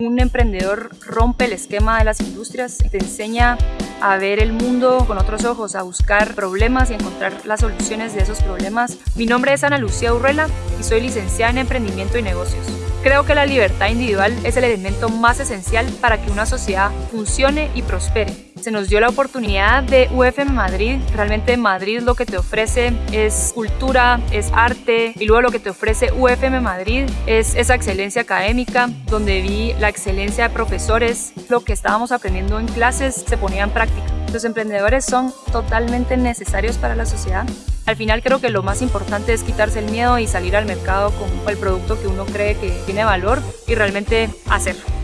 Un emprendedor rompe el esquema de las industrias, te enseña a ver el mundo con otros ojos, a buscar problemas y encontrar las soluciones de esos problemas. Mi nombre es Ana Lucía Urrela y soy licenciada en Emprendimiento y Negocios. Creo que la libertad individual es el elemento más esencial para que una sociedad funcione y prospere. Se nos dio la oportunidad de UFM Madrid. Realmente Madrid lo que te ofrece es cultura, es arte y luego lo que te ofrece UFM Madrid es esa excelencia académica donde vi la excelencia de profesores. Lo que estábamos aprendiendo en clases se ponía en práctica. Los emprendedores son totalmente necesarios para la sociedad. Al final creo que lo más importante es quitarse el miedo y salir al mercado con el producto que uno cree que tiene valor y realmente hacerlo.